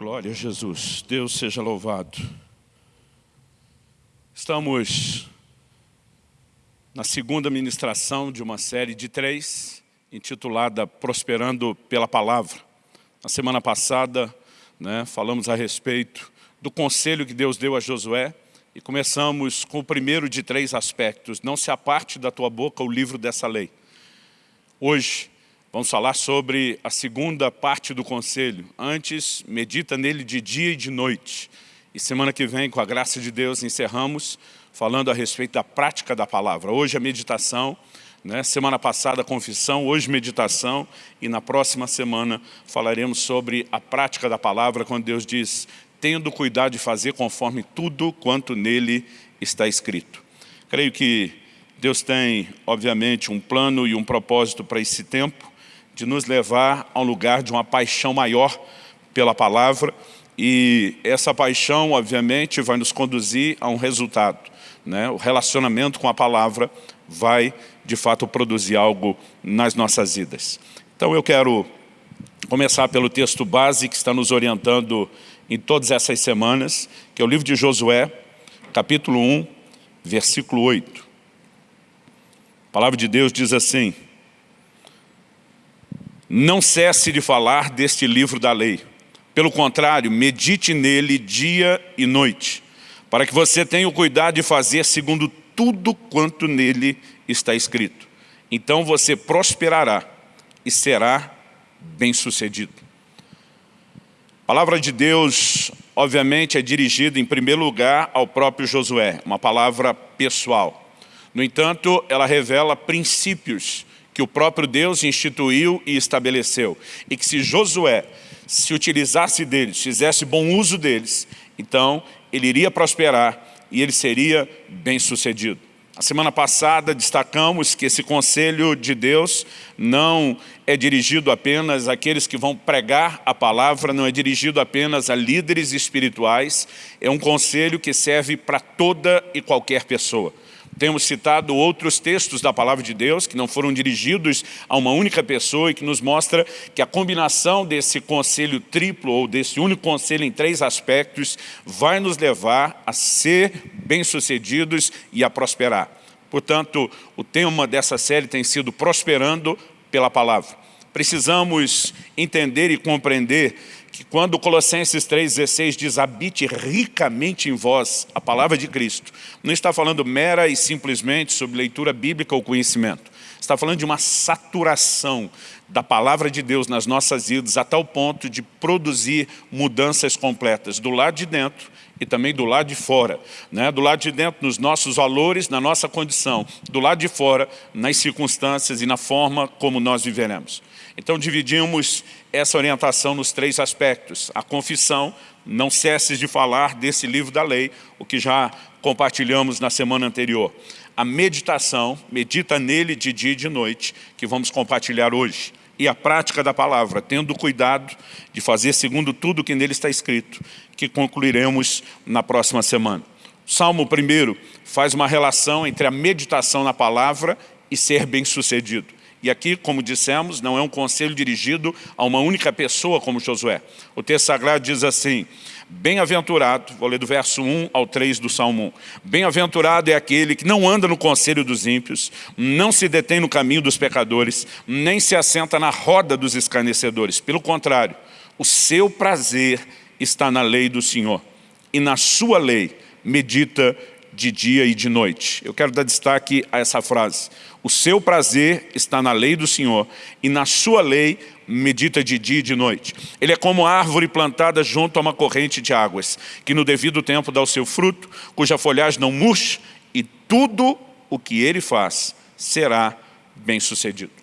Glória a Jesus. Deus seja louvado. Estamos na segunda ministração de uma série de três, intitulada Prosperando pela Palavra. Na semana passada, né, falamos a respeito do conselho que Deus deu a Josué e começamos com o primeiro de três aspectos. Não se aparte da tua boca o livro dessa lei. Hoje, Vamos falar sobre a segunda parte do conselho. Antes, medita nele de dia e de noite. E semana que vem, com a graça de Deus, encerramos falando a respeito da prática da palavra. Hoje a meditação, né? semana passada confissão, hoje meditação e na próxima semana falaremos sobre a prática da palavra, quando Deus diz, tendo cuidado de fazer conforme tudo quanto nele está escrito. Creio que Deus tem, obviamente, um plano e um propósito para esse tempo, de nos levar a um lugar de uma paixão maior pela palavra e essa paixão, obviamente, vai nos conduzir a um resultado. Né? O relacionamento com a palavra vai, de fato, produzir algo nas nossas vidas. Então eu quero começar pelo texto base que está nos orientando em todas essas semanas, que é o livro de Josué, capítulo 1, versículo 8. A palavra de Deus diz assim, não cesse de falar deste livro da lei. Pelo contrário, medite nele dia e noite, para que você tenha o cuidado de fazer segundo tudo quanto nele está escrito. Então você prosperará e será bem-sucedido. A palavra de Deus, obviamente, é dirigida em primeiro lugar ao próprio Josué, uma palavra pessoal. No entanto, ela revela princípios que o próprio Deus instituiu e estabeleceu. E que se Josué se utilizasse deles, fizesse bom uso deles, então ele iria prosperar e ele seria bem sucedido. A semana passada destacamos que esse conselho de Deus não é dirigido apenas àqueles que vão pregar a palavra, não é dirigido apenas a líderes espirituais, é um conselho que serve para toda e qualquer pessoa. Temos citado outros textos da Palavra de Deus que não foram dirigidos a uma única pessoa e que nos mostra que a combinação desse conselho triplo ou desse único conselho em três aspectos vai nos levar a ser bem-sucedidos e a prosperar. Portanto, o tema dessa série tem sido Prosperando pela Palavra. Precisamos entender e compreender quando Colossenses 3,16 diz habite ricamente em vós a palavra de Cristo, não está falando mera e simplesmente sobre leitura bíblica ou conhecimento. Está falando de uma saturação da palavra de Deus nas nossas vidas a tal ponto de produzir mudanças completas do lado de dentro e também do lado de fora. Né? Do lado de dentro, nos nossos valores, na nossa condição. Do lado de fora, nas circunstâncias e na forma como nós viveremos. Então dividimos essa orientação nos três aspectos. A confissão, não cesses de falar desse livro da lei, o que já compartilhamos na semana anterior. A meditação, medita nele de dia e de noite, que vamos compartilhar hoje. E a prática da palavra, tendo cuidado de fazer segundo tudo que nele está escrito, que concluiremos na próxima semana. O Salmo 1 faz uma relação entre a meditação na palavra e ser bem-sucedido. E aqui, como dissemos, não é um conselho dirigido a uma única pessoa como Josué. O texto sagrado diz assim, Bem-aventurado, vou ler do verso 1 ao 3 do Salmo 1. Bem-aventurado é aquele que não anda no conselho dos ímpios, não se detém no caminho dos pecadores, nem se assenta na roda dos escarnecedores. Pelo contrário, o seu prazer está na lei do Senhor, e na sua lei medita de dia e de noite. Eu quero dar destaque a essa frase. O seu prazer está na lei do Senhor e na sua lei medita de dia e de noite. Ele é como árvore plantada junto a uma corrente de águas, que no devido tempo dá o seu fruto, cuja folhagem não murcha e tudo o que ele faz será bem sucedido.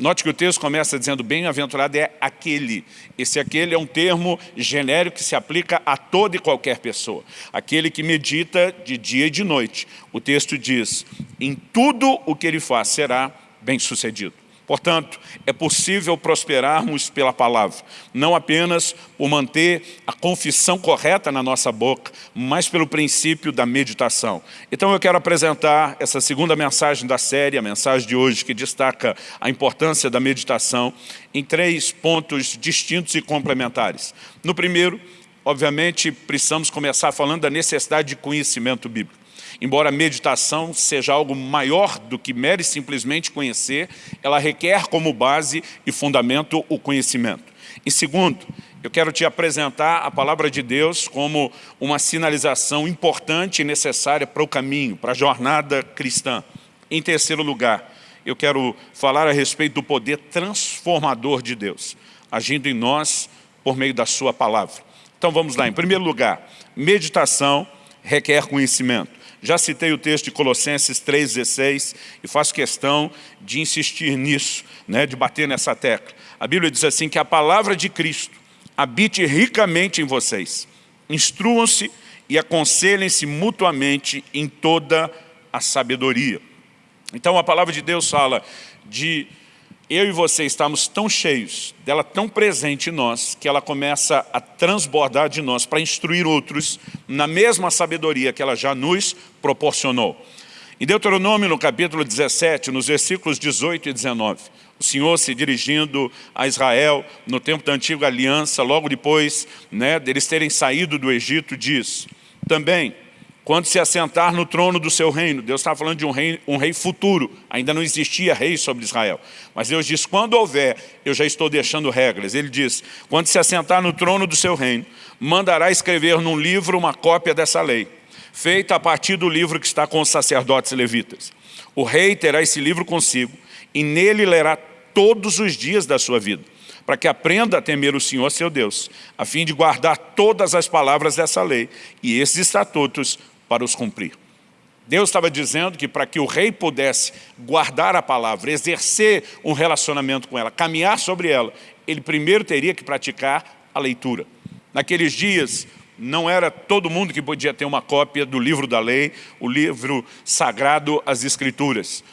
Note que o texto começa dizendo bem-aventurado é aquele. Esse aquele é um termo genérico que se aplica a toda e qualquer pessoa. Aquele que medita de dia e de noite. O texto diz, em tudo o que ele faz será bem-sucedido. Portanto, é possível prosperarmos pela palavra, não apenas por manter a confissão correta na nossa boca, mas pelo princípio da meditação. Então eu quero apresentar essa segunda mensagem da série, a mensagem de hoje, que destaca a importância da meditação, em três pontos distintos e complementares. No primeiro, obviamente, precisamos começar falando da necessidade de conhecimento bíblico. Embora a meditação seja algo maior do que mere simplesmente conhecer, ela requer como base e fundamento o conhecimento. E segundo, eu quero te apresentar a palavra de Deus como uma sinalização importante e necessária para o caminho, para a jornada cristã. Em terceiro lugar, eu quero falar a respeito do poder transformador de Deus, agindo em nós por meio da sua palavra. Então vamos lá, em primeiro lugar, meditação requer conhecimento. Já citei o texto de Colossenses 3,16 e faço questão de insistir nisso, né, de bater nessa tecla. A Bíblia diz assim que a palavra de Cristo habite ricamente em vocês. Instruam-se e aconselhem-se mutuamente em toda a sabedoria. Então a palavra de Deus fala de eu e você estamos tão cheios, dela tão presente em nós, que ela começa a transbordar de nós para instruir outros na mesma sabedoria que ela já nos proporcionou. Em Deuteronômio, no capítulo 17, nos versículos 18 e 19, o Senhor se dirigindo a Israel no tempo da antiga aliança, logo depois né, deles terem saído do Egito, diz, também, quando se assentar no trono do seu reino. Deus está falando de um rei, um rei futuro, ainda não existia rei sobre Israel. Mas Deus diz, quando houver, eu já estou deixando regras. Ele diz, quando se assentar no trono do seu reino, mandará escrever num livro uma cópia dessa lei, feita a partir do livro que está com os sacerdotes levitas. O rei terá esse livro consigo, e nele lerá todos os dias da sua vida, para que aprenda a temer o Senhor seu Deus, a fim de guardar todas as palavras dessa lei e esses estatutos para os cumprir. Deus estava dizendo que para que o rei pudesse guardar a palavra, exercer um relacionamento com ela, caminhar sobre ela, ele primeiro teria que praticar a leitura. Naqueles dias, não era todo mundo que podia ter uma cópia do livro da lei, o livro sagrado, as escrituras.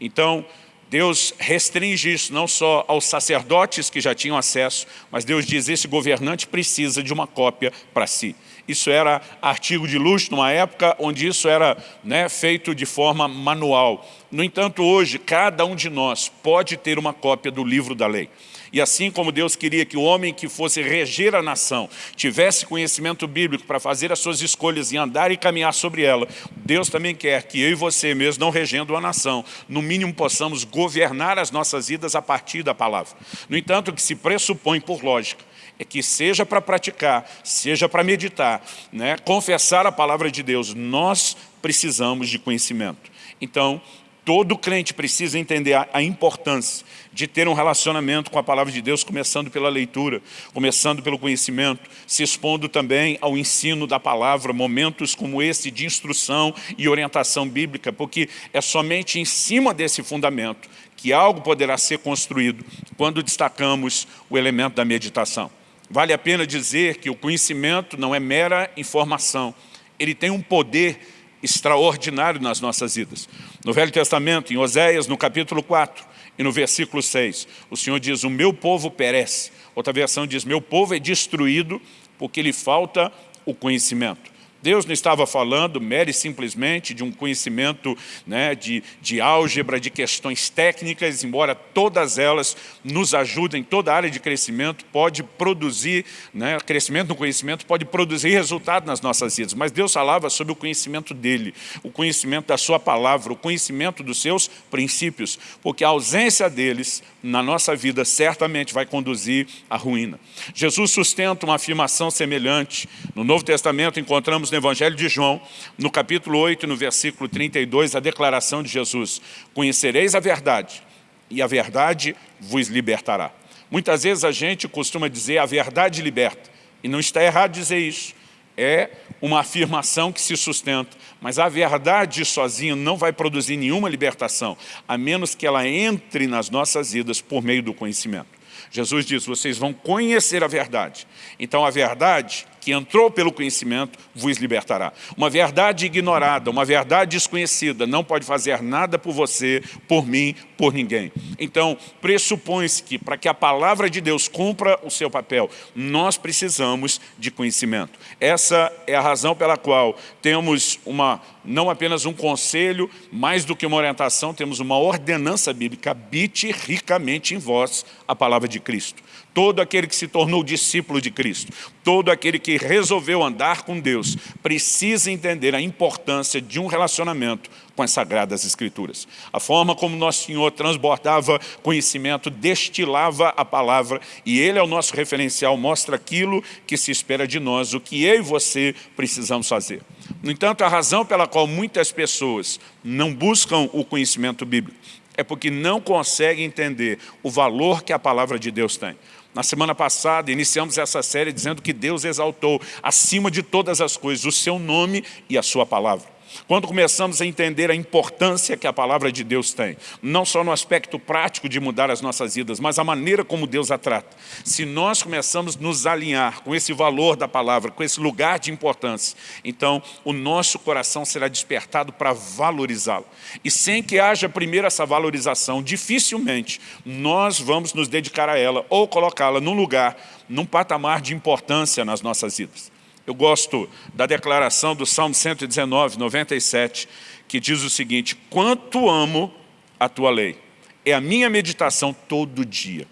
Então, Deus restringe isso não só aos sacerdotes que já tinham acesso, mas Deus diz, esse governante precisa de uma cópia para si. Isso era artigo de luxo numa época onde isso era né, feito de forma manual. No entanto, hoje, cada um de nós pode ter uma cópia do livro da lei. E assim como Deus queria que o homem que fosse reger a nação tivesse conhecimento bíblico para fazer as suas escolhas e andar e caminhar sobre ela, Deus também quer que eu e você mesmo, não regendo a nação, no mínimo possamos governar as nossas vidas a partir da palavra. No entanto, o que se pressupõe por lógica é que seja para praticar, seja para meditar, né, confessar a palavra de Deus, nós precisamos de conhecimento. Então, todo crente precisa entender a, a, importância de ter um relacionamento com a palavra de Deus, começando pela leitura, começando pelo conhecimento, se expondo também ao ensino da palavra, momentos como esse de instrução e orientação bíblica, porque é somente em cima desse fundamento que algo poderá ser construído quando destacamos o elemento da meditação. Vale a pena dizer que o conhecimento não é mera informação, ele tem um poder extraordinário nas nossas vidas. No Velho Testamento, em Oséias, no capítulo 4 e no versículo 6, o Senhor diz, o meu povo perece. Outra versão diz, meu povo é destruído porque lhe falta o conhecimento. Deus não estava falando mere simplesmente de um conhecimento né, de, de álgebra, de questões técnicas, embora todas elas nos ajudem, toda área de crescimento pode produzir, né, crescimento no conhecimento pode produzir resultado nas nossas vidas, mas Deus falava sobre o conhecimento dEle, o conhecimento da sua palavra, o conhecimento dos seus princípios, porque a ausência deles na nossa vida certamente vai conduzir à ruína. Jesus sustenta uma afirmação semelhante. No Novo Testamento encontramos no Evangelho de João, no capítulo 8, no versículo 32, a declaração de Jesus. Conhecereis a verdade e a verdade vos libertará. Muitas vezes a gente costuma dizer a verdade liberta. E não está errado dizer isso é uma afirmação que se sustenta, mas a verdade sozinha não vai produzir nenhuma libertação, a menos que ela entre nas nossas vidas por meio do conhecimento. Jesus diz, vocês vão conhecer a verdade. Então a verdade que entrou pelo conhecimento vos libertará. Uma verdade ignorada, uma verdade desconhecida, não pode fazer nada por você, por mim, por ninguém. Então, pressupõe-se que para que a palavra de Deus cumpra o seu papel, nós precisamos de conhecimento. Essa é a razão pela qual temos uma, não apenas um conselho, mais do que uma orientação, temos uma ordenança bíblica, habite ricamente em vós a palavra de Cristo todo aquele que se tornou discípulo de Cristo, todo aquele que resolveu andar com Deus, precisa entender a importância de um relacionamento com as Sagradas Escrituras. A forma como Nosso Senhor transbordava conhecimento, destilava a palavra, e Ele é o nosso referencial, mostra aquilo que se espera de nós, o que eu e você precisamos fazer. No entanto, a razão pela qual muitas pessoas não buscam o conhecimento bíblico é porque não conseguem entender o valor que a palavra de Deus tem. Na semana passada, iniciamos essa série dizendo que Deus exaltou acima de todas as coisas o seu nome e a sua palavra. Quando começamos a entender a importância que a palavra de Deus tem, não só no aspecto prático de mudar as nossas vidas, mas a maneira como Deus a trata. Se nós começamos a nos alinhar com esse valor da palavra, com esse lugar de importância, então o nosso coração será despertado para valorizá-la. E sem que haja primeiro essa valorização, dificilmente nós vamos nos dedicar a ela ou colocá-la num lugar, num patamar de importância nas nossas vidas. Eu gosto da declaração do Salmo 119, 97, que diz o seguinte, quanto amo a tua lei, é a minha meditação todo dia.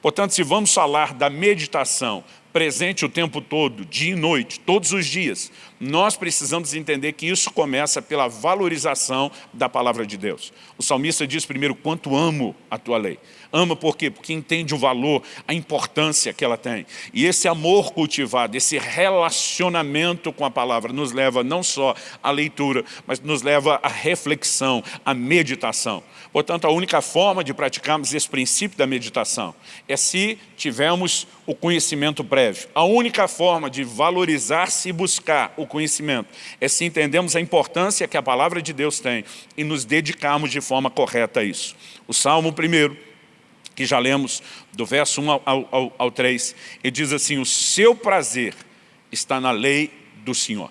Portanto, se vamos falar da meditação presente o tempo todo, dia e noite, todos os dias, nós precisamos entender que isso começa pela valorização da palavra de Deus. O salmista diz primeiro, quanto amo a tua lei. Ama por quê? Porque entende o valor, a importância que ela tem. E esse amor cultivado, esse relacionamento com a palavra nos leva não só à leitura, mas nos leva à reflexão, à meditação. Portanto, a única forma de praticarmos esse princípio da meditação é se tivermos o conhecimento prévio. A única forma de valorizar-se e buscar o conhecimento é se entendemos a importância que a palavra de Deus tem e nos dedicarmos de forma correta a isso. O Salmo 1, que já lemos do verso 1 ao, ao, ao 3, ele diz assim, o seu prazer está na lei do Senhor.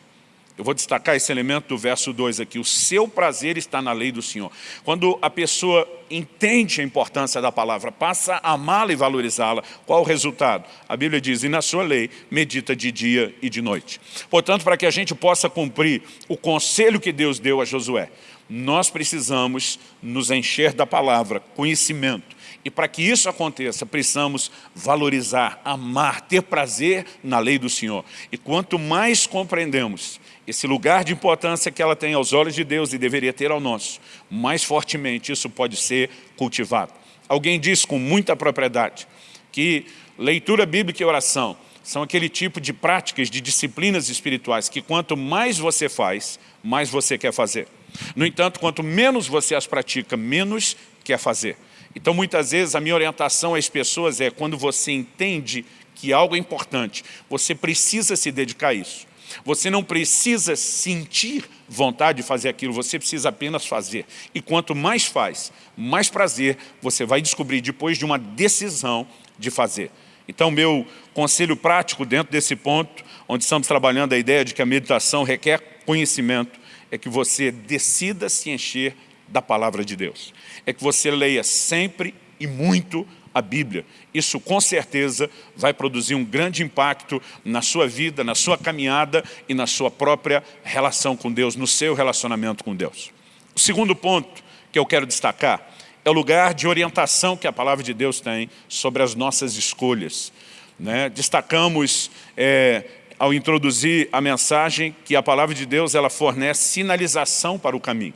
Eu vou destacar esse elemento do verso 2 aqui. O seu prazer está na lei do Senhor. Quando a pessoa entende a importância da palavra, passa a amá-la e valorizá-la, qual o resultado? A Bíblia diz, e na sua lei medita de dia e de noite. Portanto, para que a gente possa cumprir o conselho que Deus deu a Josué, nós precisamos nos encher da palavra, conhecimento. E para que isso aconteça, precisamos valorizar, amar, ter prazer na lei do Senhor. E quanto mais compreendemos esse lugar de importância que ela tem aos olhos de Deus e deveria ter ao nosso, mais fortemente isso pode ser cultivado. Alguém diz com muita propriedade que leitura bíblica e oração são aquele tipo de práticas, de disciplinas espirituais que quanto mais você faz, mais você quer fazer. No entanto, quanto menos você as pratica, menos quer fazer. Então, muitas vezes, a minha orientação às pessoas é quando você entende que algo é importante, você precisa se dedicar a isso. Você não precisa sentir vontade de fazer aquilo, você precisa apenas fazer. E quanto mais faz, mais prazer você vai descobrir depois de uma decisão de fazer. Então, meu conselho prático dentro desse ponto, onde estamos trabalhando a ideia de que a meditação requer conhecimento, é que você decida se encher da palavra de Deus. É que você leia sempre e muito a Bíblia. Isso com certeza vai produzir um grande impacto na sua vida, na sua caminhada e na sua própria relação com Deus, no seu relacionamento com Deus. O segundo ponto que eu quero destacar é o lugar de orientação que a palavra de Deus tem sobre as nossas escolhas. Né? Destacamos, é, ao introduzir a mensagem, que a palavra de Deus ela fornece sinalização para o caminho.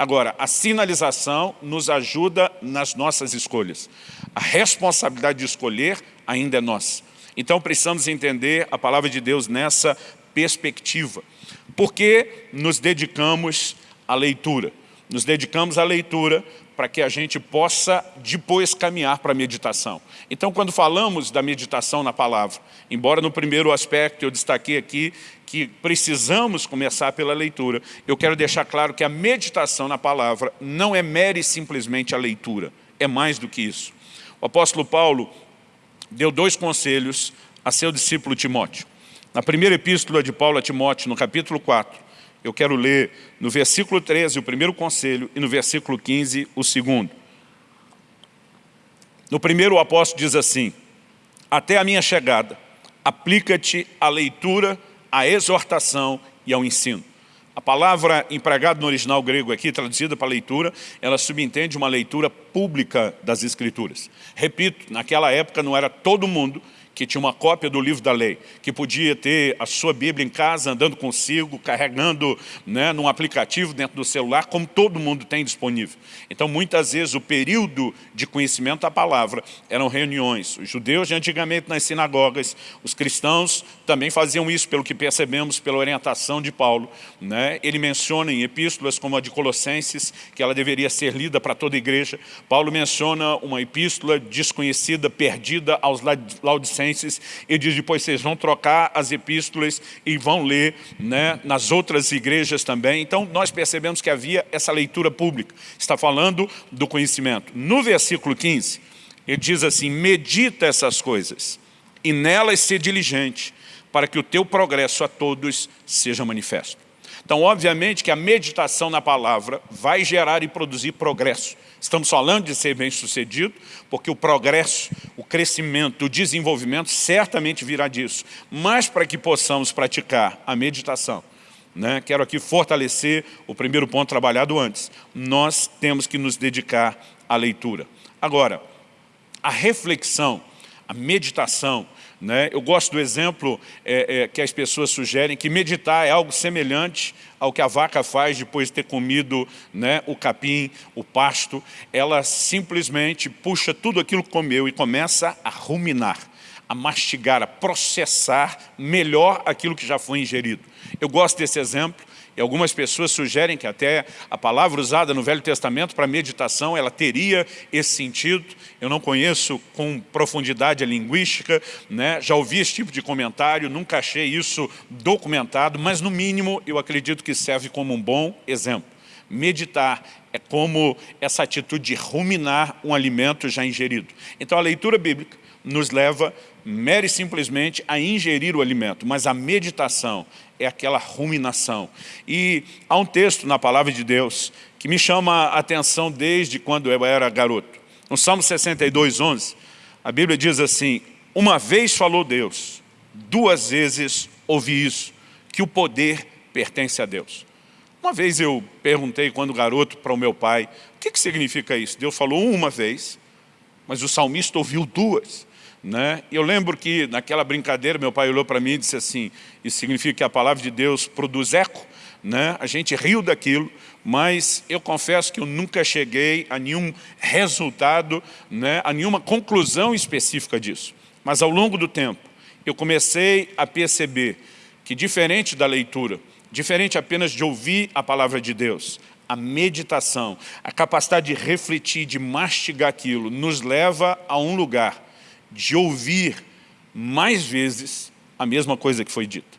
Agora, a sinalização nos ajuda nas nossas escolhas. A responsabilidade de escolher ainda é nossa. Então precisamos entender a palavra de Deus nessa perspectiva. Por que nos dedicamos à leitura? Nos dedicamos à leitura para que a gente possa depois caminhar para a meditação. Então, quando falamos da meditação na palavra, embora no primeiro aspecto eu destaquei aqui que precisamos começar pela leitura, eu quero deixar claro que a meditação na palavra não é mere simplesmente a leitura, é mais do que isso. O apóstolo Paulo deu dois conselhos a seu discípulo Timóteo. Na primeira epístola de Paulo a Timóteo, no capítulo 4, eu quero ler no versículo 13 o primeiro conselho e no versículo 15 o segundo. No primeiro o apóstolo diz assim, até a minha chegada, aplica-te à leitura, à exortação e ao ensino. A palavra empregada no original grego aqui, traduzida para leitura, ela subentende uma leitura pública das Escrituras. Repito, naquela época não era todo mundo que tinha uma cópia do livro da lei, que podia ter a sua Bíblia em casa, andando consigo, carregando né, num aplicativo dentro do celular, como todo mundo tem disponível. Então, muitas vezes, o período de conhecimento da palavra eram reuniões. Os judeus, antigamente, nas sinagogas, os cristãos também faziam isso, pelo que percebemos pela orientação de Paulo. Né? Ele menciona em epístolas como a de Colossenses, que ela deveria ser lida para toda a igreja. Paulo menciona uma epístola desconhecida, perdida aos Laodicenses, Colossenses e diz depois vocês vão trocar as epístolas e vão ler né, nas outras igrejas também. Então nós percebemos que havia essa leitura pública. Está falando do conhecimento. No versículo 15, ele diz assim, medita essas coisas e nelas ser diligente para que o teu progresso a todos seja manifesto. Então, obviamente que a meditação na palavra vai gerar e produzir progresso. Estamos falando de ser bem-sucedido, porque o progresso, o crescimento, o desenvolvimento certamente virá disso. Mas para que possamos praticar a meditação, né, quero aqui fortalecer o primeiro ponto trabalhado antes. Nós temos que nos dedicar à leitura. Agora, a reflexão, a meditação, né? Eu gosto do exemplo é, é, que as pessoas sugerem, que meditar é algo semelhante ao que a vaca faz depois de ter comido né, o capim, o pasto. Ela simplesmente puxa tudo aquilo que comeu e começa a ruminar, a mastigar, a processar melhor aquilo que já foi ingerido. Eu gosto desse exemplo e algumas pessoas sugerem que até a palavra usada no Velho Testamento para meditação, ela teria esse sentido. Eu não conheço com profundidade a linguística, né? já ouvi esse tipo de comentário, nunca achei isso documentado, mas no mínimo eu acredito que serve como um bom exemplo. Meditar é como essa atitude de ruminar um alimento já ingerido. Então a leitura bíblica nos leva mere simplesmente a ingerir o alimento, mas a meditação é aquela ruminação. E há um texto na palavra de Deus que me chama a atenção desde quando eu era garoto. No Salmo 62, 11, a Bíblia diz assim, uma vez falou Deus, duas vezes ouvi isso, que o poder pertence a Deus. Uma vez eu perguntei, quando garoto, para o meu pai, o que, que significa isso? Deus falou uma vez, mas o salmista ouviu duas. Né? Eu lembro que naquela brincadeira meu pai olhou para mim e disse assim, isso significa que a palavra de Deus produz eco, né? a gente riu daquilo, mas eu confesso que eu nunca cheguei a nenhum resultado, né? a nenhuma conclusão específica disso. Mas ao longo do tempo, eu comecei a perceber que diferente da leitura, diferente apenas de ouvir a palavra de Deus, a meditação, a capacidade de refletir, de mastigar aquilo, nos leva a um lugar de ouvir mais vezes a mesma coisa que foi dita.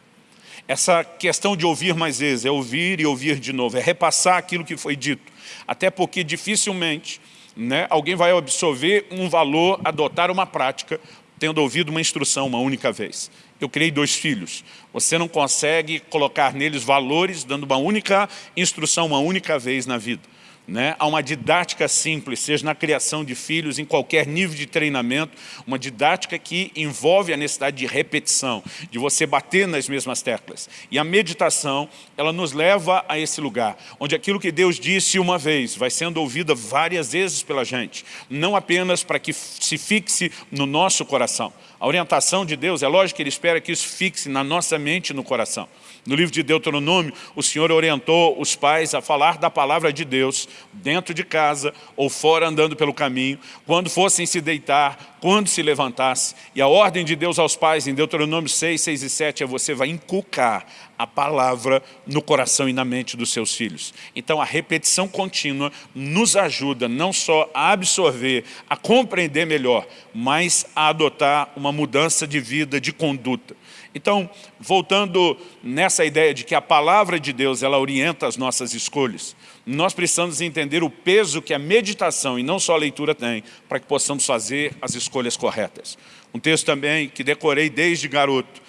Essa questão de ouvir mais vezes, é ouvir e ouvir de novo, é repassar aquilo que foi dito. Até porque dificilmente né, alguém vai absorver um valor, adotar uma prática, tendo ouvido uma instrução uma única vez. Eu criei dois filhos. Você não consegue colocar neles valores dando uma única instrução uma única vez na vida né, a uma didática simples, seja na criação de filhos, em qualquer nível de treinamento, uma didática que envolve a necessidade de repetição, de você bater nas mesmas teclas. E a meditação, ela nos leva a esse lugar, onde aquilo que Deus disse uma vez, vai sendo ouvida várias vezes pela gente, não apenas para que se fixe no nosso coração. A orientação de Deus, é lógico que Ele espera que isso fixe na nossa mente e no coração. No livro de Deuteronômio, o Senhor orientou os pais a falar da palavra de Deus dentro de casa ou fora andando pelo caminho, quando fossem se deitar, quando se levantasse. E a ordem de Deus aos pais em Deuteronômio 6, 6 e 7 é você vai inculcar a palavra no coração e na mente dos seus filhos. Então a repetição contínua nos ajuda não só a absorver, a compreender melhor, mas a adotar uma mudança de vida, de conduta. Então, voltando nessa ideia de que a palavra de Deus, ela orienta as nossas escolhas, nós precisamos entender o peso que a meditação, e não só a leitura tem, para que possamos fazer as escolhas corretas. Um texto também que decorei desde garoto,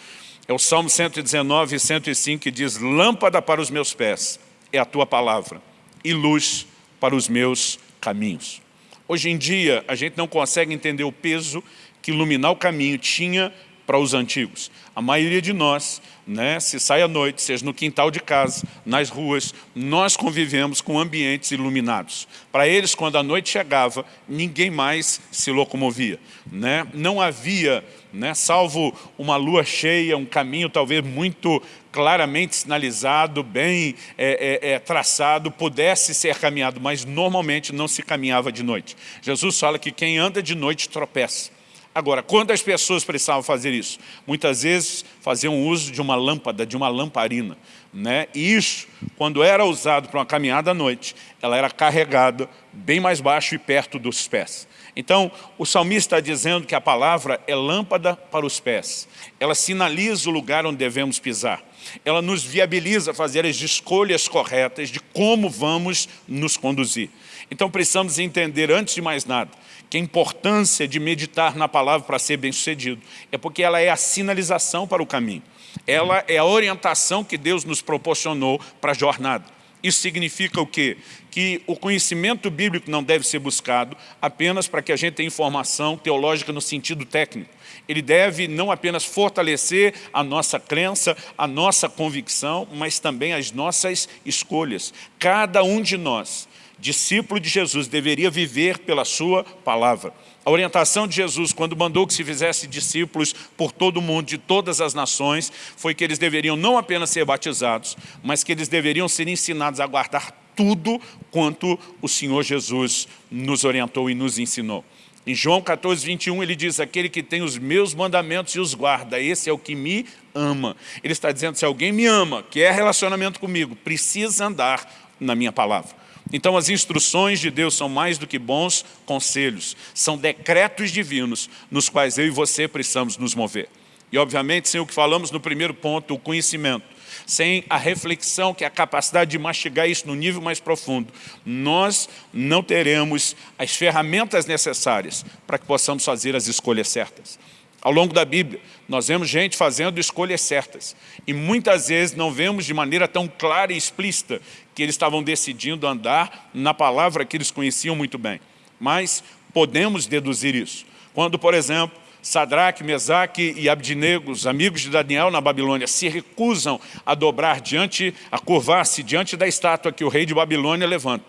É o Salmo 119 e 105 que diz, lâmpada para os meus pés é a tua palavra e luz para os meus caminhos. Hoje em dia, a gente não consegue entender o peso que iluminar o caminho tinha para os antigos. A maioria de nós, né, se sai à noite, seja no quintal de casa, nas ruas, nós convivemos com ambientes iluminados. Para eles, quando a noite chegava, ninguém mais se locomovia. Né? Não havia, né, salvo uma lua cheia, um caminho talvez muito claramente sinalizado, bem é, é, é, traçado, pudesse ser caminhado, mas normalmente não se caminhava de noite. Jesus fala que quem anda de noite tropeça. Agora, quando as pessoas precisavam fazer isso? Muitas vezes faziam uso de uma lâmpada, de uma lamparina. Né? E isso, quando era usado para uma caminhada à noite, ela era carregada bem mais baixo e perto dos pés. Então, o salmista está dizendo que a palavra é lâmpada para os pés. Ela sinaliza o lugar onde devemos pisar. Ela nos viabiliza fazer as escolhas corretas de como vamos nos conduzir. Então precisamos entender, antes de mais nada, que a importância de meditar na palavra para ser bem-sucedido é porque ela é a sinalização para o caminho. Ela é a orientação que Deus nos proporcionou para a jornada. Isso significa o quê? Que o conhecimento bíblico não deve ser buscado apenas para que a gente tenha informação teológica no sentido técnico. Ele deve não apenas fortalecer a nossa crença, a nossa convicção, mas também as nossas escolhas. Cada um de nós discípulo de Jesus deveria viver pela sua palavra. A orientação de Jesus, quando mandou que se fizesse discípulos por todo o mundo, de todas as nações, foi que eles deveriam não apenas ser batizados, mas que eles deveriam ser ensinados a guardar tudo quanto o Senhor Jesus nos orientou e nos ensinou. Em João 14, 21, ele diz, aquele que tem os meus mandamentos e os guarda, esse é o que me ama. Ele está dizendo, se alguém me ama, quer relacionamento comigo, precisa andar na minha palavra. Então as instruções de Deus são mais do que bons conselhos, são decretos divinos nos quais eu e você precisamos nos mover. E obviamente, sem o que falamos no primeiro ponto, o conhecimento, sem a reflexão, que é a capacidade de mastigar isso no nível mais profundo, nós não teremos as ferramentas necessárias para que possamos fazer as escolhas certas. Ao longo da Bíblia, nós vemos gente fazendo escolhas certas. E muitas vezes não vemos de maneira tão clara e explícita que eles estavam decidindo andar na palavra que eles conheciam muito bem. Mas podemos deduzir isso. Quando, por exemplo, Sadraque, Mesaque e Abdinego, os amigos de Daniel na Babilônia, se recusam a dobrar diante, a curvar-se diante da estátua que o rei de Babilônia levanta.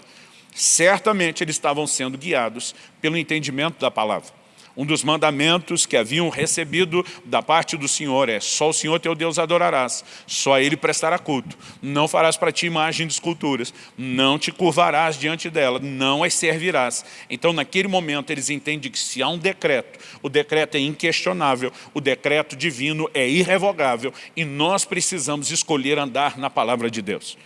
Certamente eles estavam sendo guiados pelo entendimento da palavra. Um dos mandamentos que haviam recebido da parte do Senhor é só o Senhor teu Deus adorarás, só a Ele prestará culto. Não farás para ti imagem de esculturas, não te curvarás diante dela, não as servirás. Então naquele momento eles entendem que se há um decreto, o decreto é inquestionável, o decreto divino é irrevogável e nós precisamos escolher andar na palavra de Deus.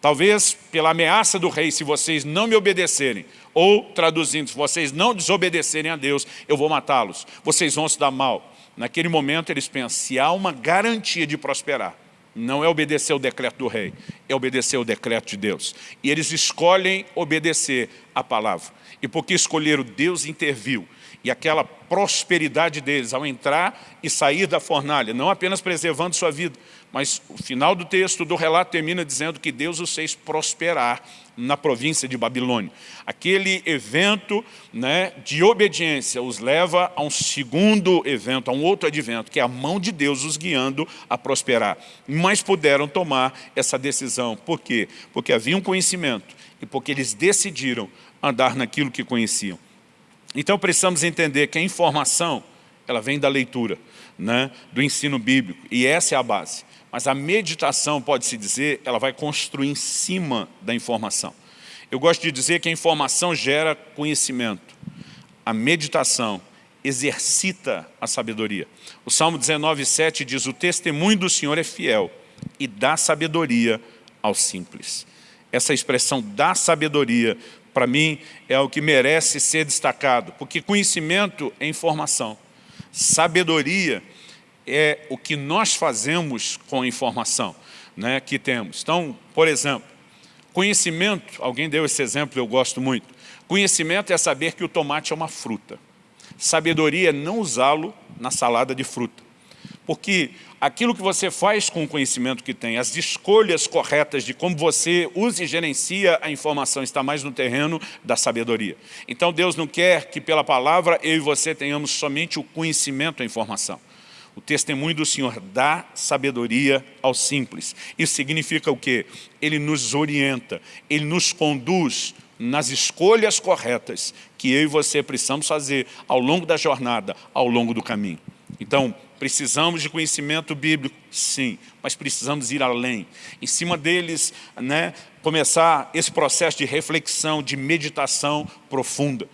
Talvez pela ameaça do rei, se vocês não me obedecerem, ou traduzindo, se vocês não desobedecerem a Deus, eu vou matá-los, vocês vão se dar mal. Naquele momento eles pensam, se há uma garantia de prosperar, não é obedecer o decreto do rei, é obedecer o decreto de Deus. E eles escolhem obedecer a palavra. E porque escolheram, Deus interviu e aquela prosperidade deles ao entrar e sair da fornalha, não apenas preservando sua vida, mas o final do texto do relato termina dizendo que Deus os fez prosperar na província de Babilônia. Aquele evento né, de obediência os leva a um segundo evento, a um outro advento, que é a mão de Deus os guiando a prosperar. Mas puderam tomar essa decisão. Por quê? Porque havia um conhecimento e porque eles decidiram andar naquilo que conheciam. Então precisamos entender que a informação, ela vem da leitura, né, do ensino bíblico, e essa é a base. Mas a meditação, pode-se dizer, ela vai construir em cima da informação. Eu gosto de dizer que a informação gera conhecimento. A meditação exercita a sabedoria. O Salmo 19, 7 diz, o testemunho do Senhor é fiel e dá sabedoria aos simples. Essa expressão dá sabedoria para mim, é o que merece ser destacado, porque conhecimento é informação, sabedoria é o que nós fazemos com a informação né, que temos. Então, por exemplo, conhecimento, alguém deu esse exemplo, eu gosto muito, conhecimento é saber que o tomate é uma fruta, sabedoria é não usá-lo na salada de fruta, porque aquilo que você faz com o conhecimento que tem, as escolhas corretas de como você usa e gerencia a informação, está mais no terreno da sabedoria. Então Deus não quer que pela palavra eu e você tenhamos somente o conhecimento, a informação. O testemunho do Senhor dá sabedoria aos simples. Isso significa o quê? Ele nos orienta, Ele nos conduz nas escolhas corretas que eu e você precisamos fazer ao longo da jornada, ao longo do caminho. Então, precisamos de conhecimento bíblico, sim, mas precisamos ir além. Em cima deles, né, começar esse processo de reflexão, de meditação profunda.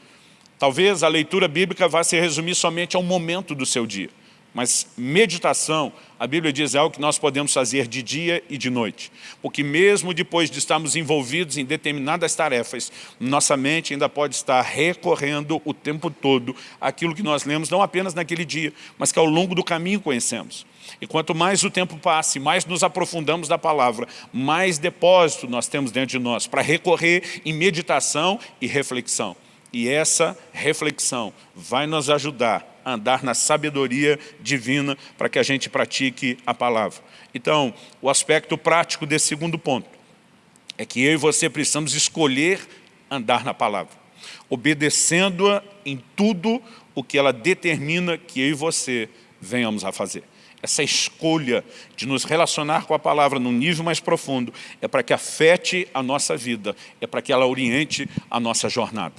Talvez a leitura bíblica vá se resumir somente a um momento do seu dia. Mas meditação, a Bíblia diz, é algo que nós podemos fazer de dia e de noite. Porque mesmo depois de estarmos envolvidos em determinadas tarefas, nossa mente ainda pode estar recorrendo o tempo todo aquilo que nós lemos, não apenas naquele dia, mas que ao longo do caminho conhecemos. E quanto mais o tempo passe, mais nos aprofundamos da palavra, mais depósito nós temos dentro de nós para recorrer em meditação e reflexão. E essa reflexão vai nos ajudar andar na sabedoria divina para que a gente pratique a palavra. Então, o aspecto prático desse segundo ponto é que eu e você precisamos escolher andar na palavra, obedecendo-a em tudo o que ela determina que eu e você venhamos a fazer. Essa escolha de nos relacionar com a palavra num nível mais profundo é para que afete a nossa vida, é para que ela oriente a nossa jornada.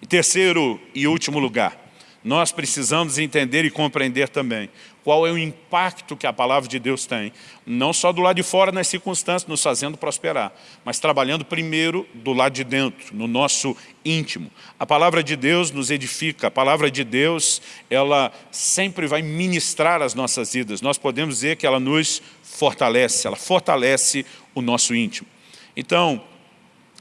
E terceiro e último lugar, nós precisamos entender e compreender também qual é o impacto que a palavra de Deus tem, não só do lado de fora nas circunstâncias, nos fazendo prosperar, mas trabalhando primeiro do lado de dentro, no nosso íntimo. A palavra de Deus nos edifica, a palavra de Deus, ela sempre vai ministrar as nossas vidas. Nós podemos dizer que ela nos fortalece, ela fortalece o nosso íntimo. Então,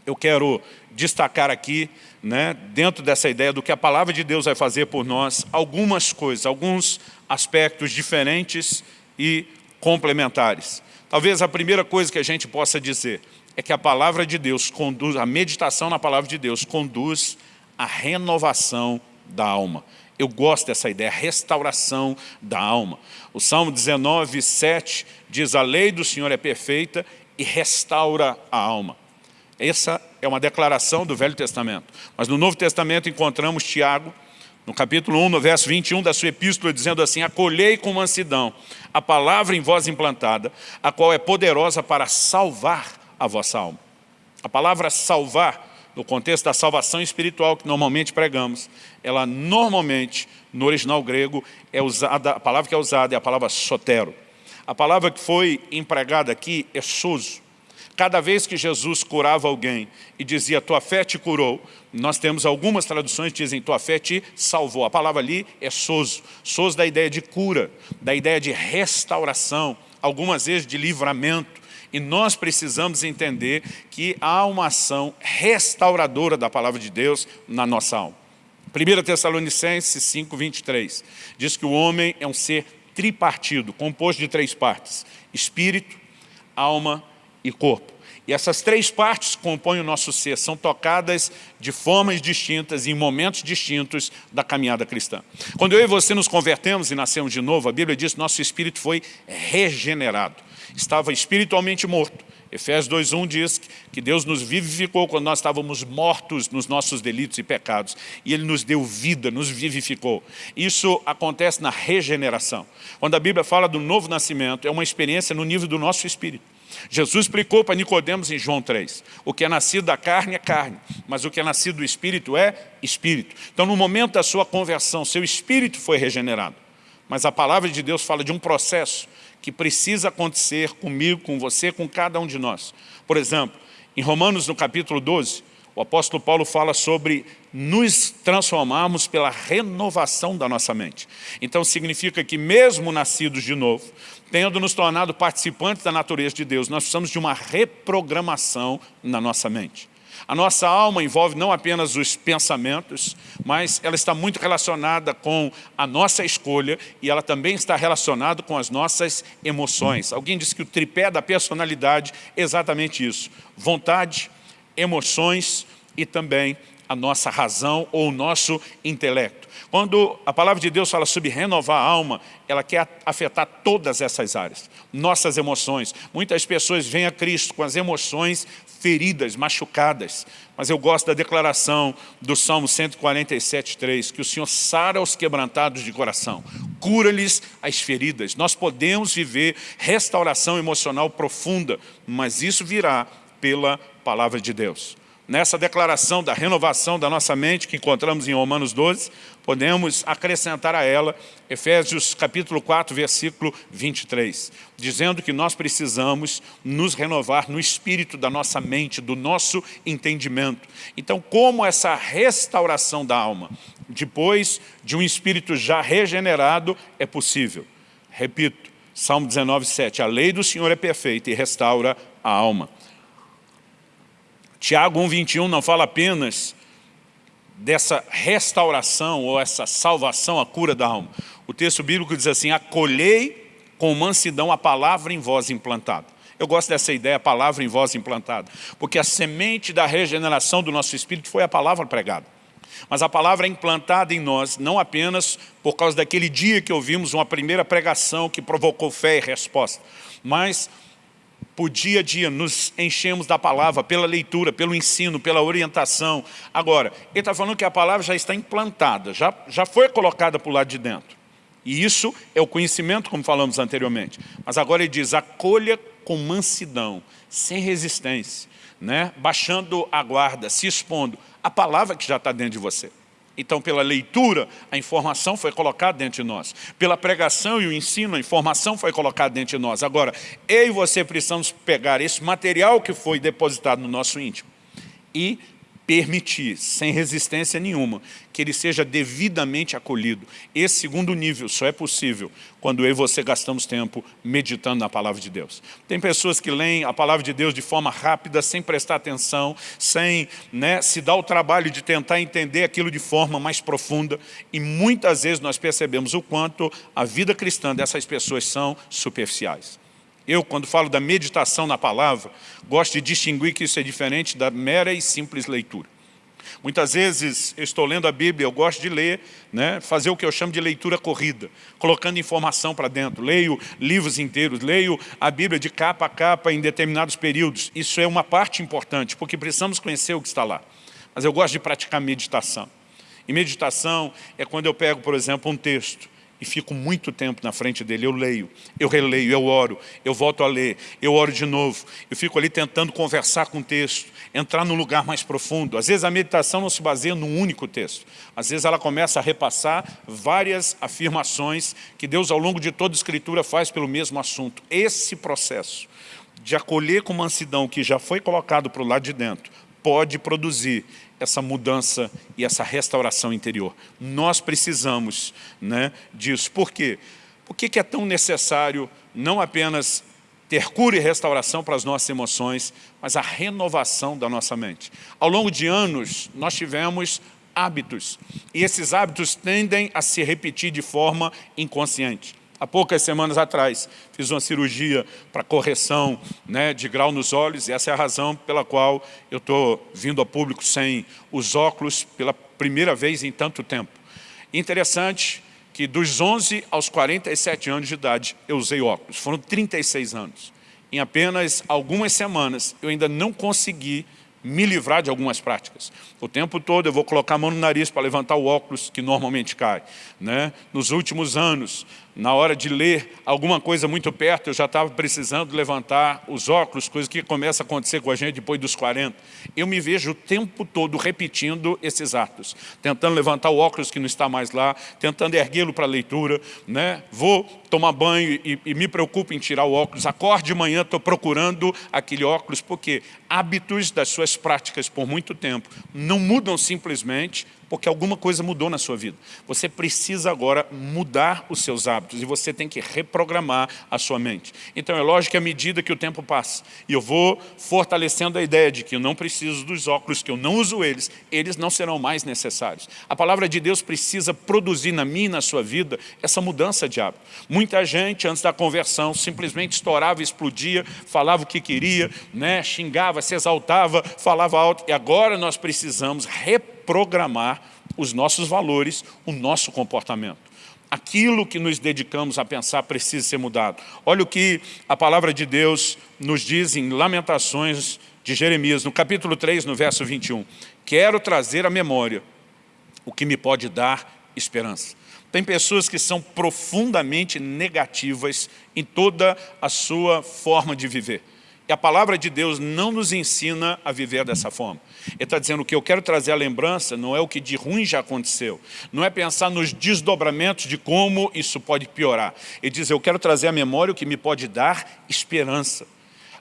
eu quero destacar aqui né, dentro dessa ideia do que a palavra de Deus vai fazer por nós, algumas coisas, alguns aspectos diferentes e complementares. Talvez a primeira coisa que a gente possa dizer é que a palavra de Deus conduz, a meditação na palavra de Deus conduz à renovação da alma. Eu gosto dessa ideia, restauração da alma. O Salmo 19, 7 diz, a lei do Senhor é perfeita e restaura a alma. Essa é uma declaração do Velho Testamento. Mas no Novo Testamento encontramos Tiago, no capítulo 1, no verso 21 da sua epístola, dizendo assim, acolhei com mansidão a palavra em vós implantada, a qual é poderosa para salvar a vossa alma. A palavra salvar, no contexto da salvação espiritual que normalmente pregamos, ela normalmente, no original grego, é usada, a palavra que é usada é a palavra sotero. A palavra que foi empregada aqui é soso. Cada vez que Jesus curava alguém e dizia, tua fé te curou, nós temos algumas traduções que dizem, tua fé te salvou. A palavra ali é soso. Soso da ideia de cura, da ideia de restauração, algumas vezes de livramento. E nós precisamos entender que há uma ação restauradora da palavra de Deus na nossa alma. 1 Tessalonicenses 5, 23, diz que o homem é um ser tripartido, composto de três partes, espírito, alma e corpo. E essas três partes que compõem o nosso ser, são tocadas de formas distintas, em momentos distintos da caminhada cristã. Quando eu e você nos convertemos e nascemos de novo, a Bíblia diz que nosso espírito foi regenerado. Estava espiritualmente morto. Efésios 2.1 diz que Deus nos vivificou quando nós estávamos mortos nos nossos delitos e pecados. E Ele nos deu vida, nos vivificou. Isso acontece na regeneração. Quando a Bíblia fala do novo nascimento, é uma experiência no nível do nosso espírito. Jesus explicou para Nicodemos em João 3, o que é nascido da carne é carne, mas o que é nascido do Espírito é Espírito. Então no momento da sua conversão, seu Espírito foi regenerado. Mas a palavra de Deus fala de um processo que precisa acontecer comigo, com você, com cada um de nós. Por exemplo, em Romanos no capítulo 12, o apóstolo Paulo fala sobre nos transformarmos pela renovação da nossa mente. Então significa que mesmo nascidos de novo, tendo nos tornado participantes da natureza de Deus, nós precisamos de uma reprogramação na nossa mente. A nossa alma envolve não apenas os pensamentos, mas ela está muito relacionada com a nossa escolha e ela também está relacionada com as nossas emoções. Alguém disse que o tripé da personalidade é exatamente isso. Vontade, emoções e também a nossa razão ou o nosso intelecto. Quando a palavra de Deus fala sobre renovar a alma, ela quer afetar todas essas áreas. Nossas emoções. Muitas pessoas vêm a Cristo com as emoções feridas, machucadas. Mas eu gosto da declaração do Salmo 147, 3, que o Senhor sara os quebrantados de coração, cura-lhes as feridas. Nós podemos viver restauração emocional profunda, mas isso virá pela palavra de Deus. Nessa declaração da renovação da nossa mente que encontramos em Romanos 12, podemos acrescentar a ela Efésios capítulo 4, versículo 23, dizendo que nós precisamos nos renovar no espírito da nossa mente, do nosso entendimento. Então, como essa restauração da alma, depois de um espírito já regenerado, é possível? Repito, Salmo 19, 7, a lei do Senhor é perfeita e restaura a alma. Tiago 1,21 não fala apenas dessa restauração ou essa salvação, a cura da alma. O texto bíblico diz assim, acolhei com mansidão a palavra em voz implantada. Eu gosto dessa ideia, a palavra em voz implantada, porque a semente da regeneração do nosso espírito foi a palavra pregada. Mas a palavra é implantada em nós, não apenas por causa daquele dia que ouvimos uma primeira pregação que provocou fé e resposta, mas por dia a dia, nos enchemos da palavra, pela leitura, pelo ensino, pela orientação. Agora, ele está falando que a palavra já está implantada, já, já foi colocada para o lado de dentro. E isso é o conhecimento, como falamos anteriormente. Mas agora ele diz, acolha com mansidão, sem resistência, né? baixando a guarda, se expondo. A palavra que já está dentro de você. Então, pela leitura, a informação foi colocada dentro de nós. Pela pregação e o ensino, a informação foi colocada dentro de nós. Agora, eu e você precisamos pegar esse material que foi depositado no nosso íntimo e permitir, sem resistência nenhuma, que ele seja devidamente acolhido. Esse segundo nível só é possível quando eu e você gastamos tempo meditando na palavra de Deus. Tem pessoas que leem a palavra de Deus de forma rápida, sem prestar atenção, sem né, se dar o trabalho de tentar entender aquilo de forma mais profunda, e muitas vezes nós percebemos o quanto a vida cristã dessas pessoas são superficiais. Eu, quando falo da meditação na palavra, gosto de distinguir que isso é diferente da mera e simples leitura. Muitas vezes eu estou lendo a Bíblia, eu gosto de ler, né, fazer o que eu chamo de leitura corrida, colocando informação para dentro. Leio livros inteiros, leio a Bíblia de capa a capa em determinados períodos. Isso é uma parte importante, porque precisamos conhecer o que está lá. Mas eu gosto de praticar meditação. E meditação é quando eu pego, por exemplo, um texto e fico muito tempo na frente dele. Eu leio, eu releio, eu oro, eu volto a ler, eu oro de novo. Eu fico ali tentando conversar com o texto, entrar num lugar mais profundo. Às vezes a meditação não se baseia num único texto. Às vezes ela começa a repassar várias afirmações que Deus ao longo de toda a Escritura faz pelo mesmo assunto. Esse processo de acolher com mansidão que já foi colocado para o lado de dentro, pode produzir essa mudança e essa restauração interior. Nós precisamos né, disso. Por quê? Por que é tão necessário não apenas ter cura e restauração para as nossas emoções, mas a renovação da nossa mente? Ao longo de anos, nós tivemos hábitos, e esses hábitos tendem a se repetir de forma inconsciente. Há poucas semanas atrás, fiz uma cirurgia para correção né, de grau nos olhos, e essa é a razão pela qual eu estou vindo a público sem os óculos pela primeira vez em tanto tempo. Interessante que dos 11 aos 47 anos de idade eu usei óculos, foram 36 anos. Em apenas algumas semanas eu ainda não consegui me livrar de algumas práticas. O tempo todo eu vou colocar a mão no nariz para levantar o óculos que normalmente cai. Né? Nos últimos anos, na hora de ler alguma coisa muito perto, eu já estava precisando levantar os óculos, coisa que começa a acontecer com a gente depois dos 40. Eu me vejo o tempo todo repetindo esses atos, tentando levantar o óculos que não está mais lá, tentando erguê-lo para a leitura, né? vou tomar banho e, e me preocupo em tirar o óculos, acorde de manhã, estou procurando aquele óculos, porque hábitos das suas práticas por muito tempo não mudam simplesmente porque alguma coisa mudou na sua vida. Você precisa agora mudar os seus hábitos e você tem que reprogramar a sua mente. Então é lógico que à medida que o tempo passa, e eu vou fortalecendo a ideia de que eu não preciso dos óculos, que eu não uso eles, eles não serão mais necessários. A palavra de Deus precisa produzir na minha e na sua vida essa mudança de hábito. Muita gente, antes da conversão, simplesmente estourava, explodia, falava o que queria, né, xingava, se exaltava, falava alto, e agora nós precisamos reprogramar os nossos valores, o nosso comportamento. Aquilo que nos dedicamos a pensar precisa ser mudado. Olha o que a palavra de Deus nos diz em Lamentações de Jeremias, no capítulo 3, no verso 21. Quero trazer à memória o que me pode dar esperança. Tem pessoas que são profundamente negativas em toda a sua forma de viver. E a palavra de Deus não nos ensina a viver dessa forma. Ele está dizendo que eu quero trazer a lembrança não é o que de ruim já aconteceu. Não é pensar nos desdobramentos de como isso pode piorar. Ele diz, eu quero trazer à memória o que me pode dar esperança.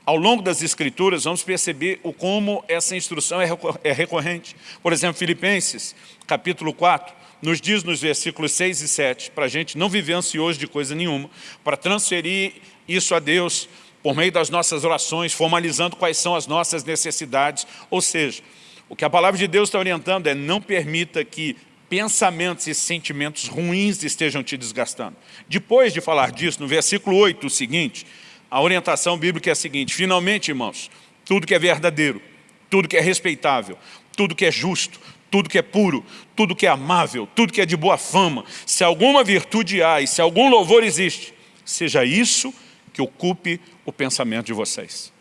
Ao longo das escrituras, vamos perceber o como essa instrução é, é recorrente. Por exemplo, Filipenses, capítulo 4, nos diz nos versículos 6 e 7, para a gente não viver ansioso de coisa nenhuma, para transferir isso a Deus por meio das nossas orações, formalizando quais são as nossas necessidades. Ou seja, o que a palavra de Deus está orientando é não permita que pensamentos e sentimentos ruins estejam te desgastando. Depois de falar disso, no versículo 8, o seguinte, a orientação bíblica é a seguinte, finalmente, irmãos, tudo que é verdadeiro, tudo que é respeitável, tudo que é justo, tudo que é puro, tudo que é amável, tudo que é de boa fama, se alguma virtude há e se algum louvor existe, seja isso que ocupe o pensamento de vocês.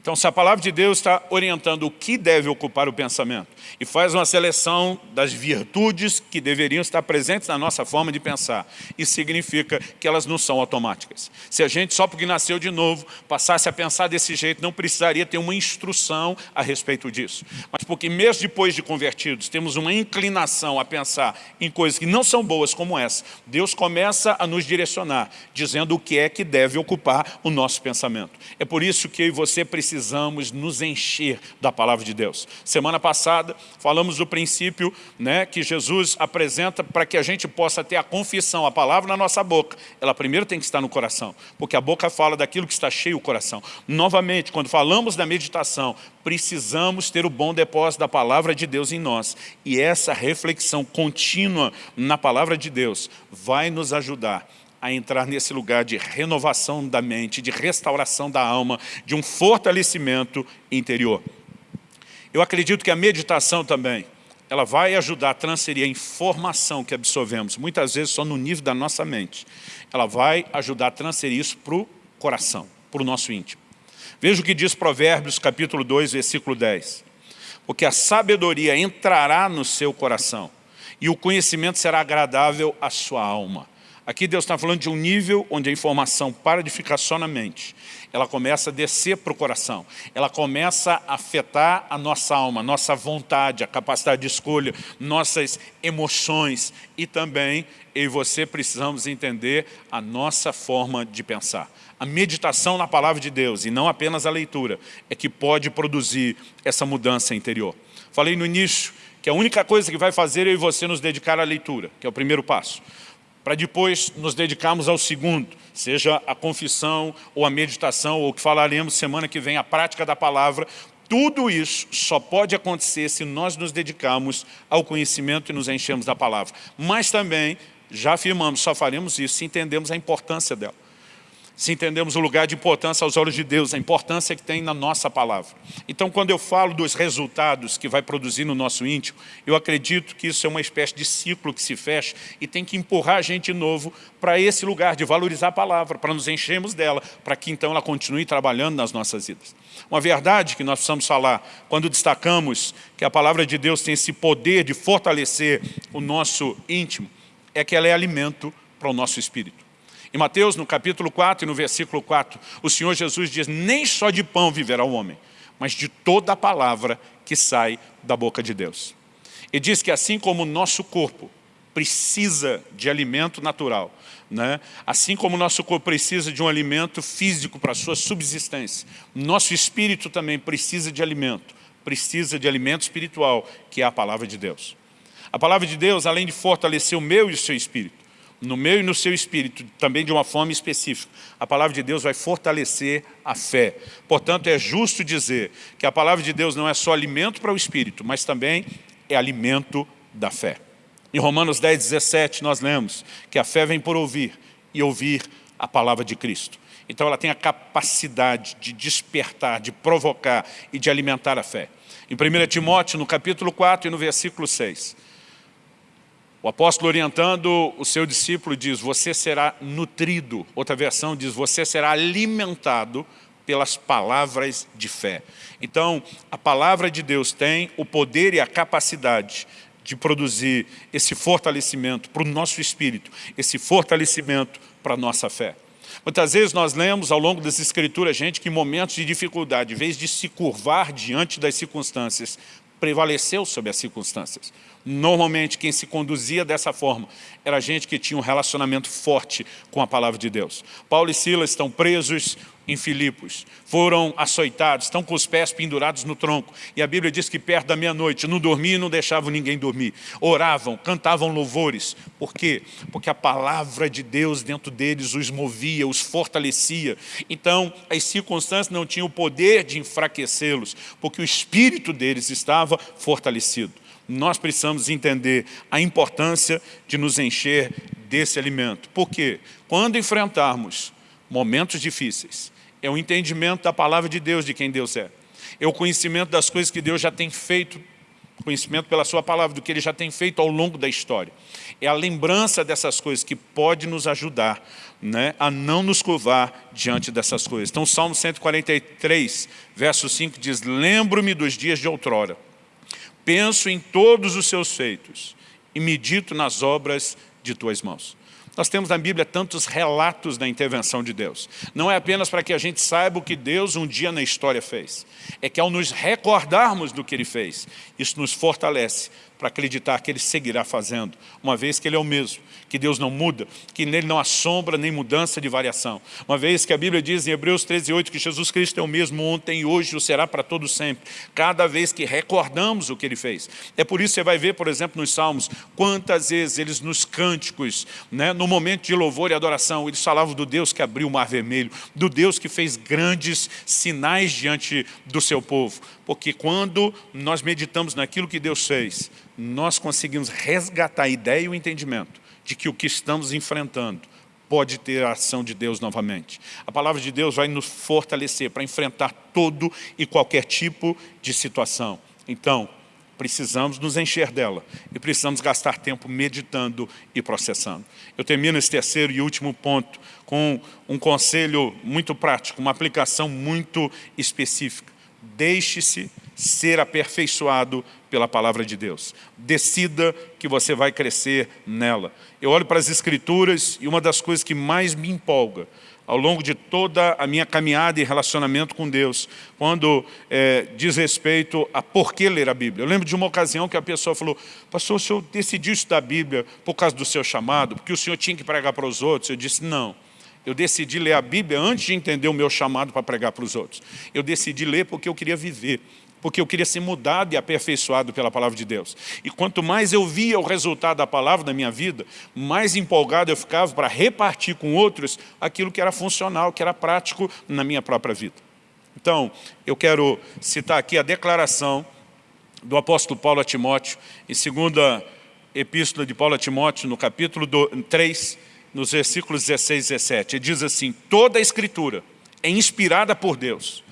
Então, se a palavra de Deus está orientando o que deve ocupar o pensamento e faz uma seleção das virtudes que deveriam estar presentes na nossa forma de pensar, isso significa que elas não são automáticas. Se a gente, só porque nasceu de novo, passasse a pensar desse jeito, não precisaria ter uma instrução a respeito disso. Mas porque mesmo depois de convertidos, temos uma inclinação a pensar em coisas que não são boas como essa, Deus começa a nos direcionar, dizendo o que é que deve ocupar o nosso pensamento. É por isso que eu e você precisamos precisamos nos encher da palavra de Deus. Semana passada falamos do princípio né, que Jesus apresenta para que a gente possa ter a confissão, a palavra na nossa boca. Ela primeiro tem que estar no coração, porque a boca fala daquilo que está cheio o coração. Novamente, quando falamos da meditação, precisamos ter o bom depósito da palavra de Deus em nós. E essa reflexão contínua na palavra de Deus vai nos ajudar a entrar nesse lugar de renovação da mente, de restauração da alma, de um fortalecimento interior. Eu acredito que a meditação também, ela vai ajudar a transferir a informação que absorvemos, muitas vezes só no nível da nossa mente. Ela vai ajudar a transferir isso para o coração, para o nosso íntimo. Veja o que diz Provérbios capítulo 2, versículo 10. Porque a sabedoria entrará no seu coração e o conhecimento será agradável à sua alma. Aqui Deus está falando de um nível onde a informação para de ficar só na mente. Ela começa a descer para o coração. Ela começa a afetar a nossa alma, nossa vontade, a capacidade de escolha, nossas emoções. E também eu e você precisamos entender a nossa forma de pensar. A meditação na palavra de Deus, e não apenas a leitura, é que pode produzir essa mudança interior. Falei no início que a única coisa que vai fazer eu e você nos dedicar à leitura, que é o primeiro passo para depois nos dedicarmos ao segundo, seja a confissão ou a meditação, ou o que falaremos semana que vem, a prática da palavra, tudo isso só pode acontecer se nós nos dedicarmos ao conhecimento e nos enchemos da palavra. Mas também, já afirmamos, só faremos isso se entendemos a importância dela se entendemos o lugar de importância aos olhos de Deus, a importância que tem na nossa palavra. Então, quando eu falo dos resultados que vai produzir no nosso íntimo, eu acredito que isso é uma espécie de ciclo que se fecha e tem que empurrar a gente de novo para esse lugar de valorizar a palavra, para nos enchermos dela, para que então ela continue trabalhando nas nossas vidas. Uma verdade que nós precisamos falar, quando destacamos que a palavra de Deus tem esse poder de fortalecer o nosso íntimo, é que ela é alimento para o nosso espírito. Em Mateus, no capítulo 4 e no versículo 4, o Senhor Jesus diz, nem só de pão viverá o homem, mas de toda a palavra que sai da boca de Deus. E diz que assim como o nosso corpo precisa de alimento natural, né? assim como o nosso corpo precisa de um alimento físico para a sua subsistência, nosso espírito também precisa de alimento, precisa de alimento espiritual, que é a palavra de Deus. A palavra de Deus, além de fortalecer o meu e o seu espírito, no meu e no seu espírito, também de uma forma específica. A palavra de Deus vai fortalecer a fé. Portanto, é justo dizer que a palavra de Deus não é só alimento para o espírito, mas também é alimento da fé. Em Romanos 10, 17, nós lemos que a fé vem por ouvir e ouvir a palavra de Cristo. Então ela tem a capacidade de despertar, de provocar e de alimentar a fé. Em 1 Timóteo, no capítulo 4 e no versículo 6, o apóstolo orientando o seu discípulo diz, você será nutrido. Outra versão diz, você será alimentado pelas palavras de fé. Então, a palavra de Deus tem o poder e a capacidade de produzir esse fortalecimento para o nosso espírito, esse fortalecimento para a nossa fé. Muitas vezes nós lemos ao longo das escrituras gente que em momentos de dificuldade, em vez de se curvar diante das circunstâncias, prevaleceu sobre as circunstâncias. Normalmente quem se conduzia dessa forma era gente que tinha um relacionamento forte com a palavra de Deus. Paulo e Silas estão presos, em Filipos. Foram açoitados, estão com os pés pendurados no tronco. E a Bíblia diz que perto da meia-noite não dormiam e não deixavam ninguém dormir. Oravam, cantavam louvores. Por quê? Porque a palavra de Deus dentro deles os movia, os fortalecia. Então, as circunstâncias não tinham o poder de enfraquecê-los, porque o espírito deles estava fortalecido. Nós precisamos entender a importância de nos encher desse alimento. Por quê? Quando enfrentarmos momentos difíceis, é o entendimento da palavra de Deus, de quem Deus é. É o conhecimento das coisas que Deus já tem feito, conhecimento pela sua palavra, do que Ele já tem feito ao longo da história. É a lembrança dessas coisas que pode nos ajudar né, a não nos curvar diante dessas coisas. Então, Salmo 143, verso 5 diz, Lembro-me dos dias de outrora, penso em todos os seus feitos e medito nas obras de tuas mãos. Nós temos na Bíblia tantos relatos da intervenção de Deus. Não é apenas para que a gente saiba o que Deus um dia na história fez. É que ao nos recordarmos do que Ele fez, isso nos fortalece para acreditar que Ele seguirá fazendo, uma vez que Ele é o mesmo que Deus não muda, que nele não há sombra nem mudança de variação. Uma vez que a Bíblia diz em Hebreus 13, 8 que Jesus Cristo é o mesmo ontem e hoje o será para todo sempre. Cada vez que recordamos o que Ele fez. É por isso que você vai ver, por exemplo, nos Salmos, quantas vezes eles nos cânticos, né, no momento de louvor e adoração, eles falavam do Deus que abriu o mar vermelho, do Deus que fez grandes sinais diante do seu povo. Porque quando nós meditamos naquilo que Deus fez, nós conseguimos resgatar a ideia e o entendimento de que o que estamos enfrentando pode ter a ação de Deus novamente. A palavra de Deus vai nos fortalecer para enfrentar todo e qualquer tipo de situação. Então, precisamos nos encher dela e precisamos gastar tempo meditando e processando. Eu termino esse terceiro e último ponto com um conselho muito prático, uma aplicação muito específica. Deixe-se ser aperfeiçoado pela palavra de Deus. Decida que você vai crescer nela. Eu olho para as escrituras e uma das coisas que mais me empolga ao longo de toda a minha caminhada e relacionamento com Deus, quando é, diz respeito a por que ler a Bíblia. Eu lembro de uma ocasião que a pessoa falou, pastor, o senhor decidiu estudar a Bíblia por causa do seu chamado, porque o senhor tinha que pregar para os outros? Eu disse, não. Eu decidi ler a Bíblia antes de entender o meu chamado para pregar para os outros. Eu decidi ler porque eu queria viver porque eu queria ser mudado e aperfeiçoado pela palavra de Deus. E quanto mais eu via o resultado da palavra na minha vida, mais empolgado eu ficava para repartir com outros aquilo que era funcional, que era prático na minha própria vida. Então, eu quero citar aqui a declaração do apóstolo Paulo a Timóteo, em segunda epístola de Paulo a Timóteo, no capítulo 3, nos versículos 16 e 17. Ele diz assim, toda a escritura é inspirada por Deus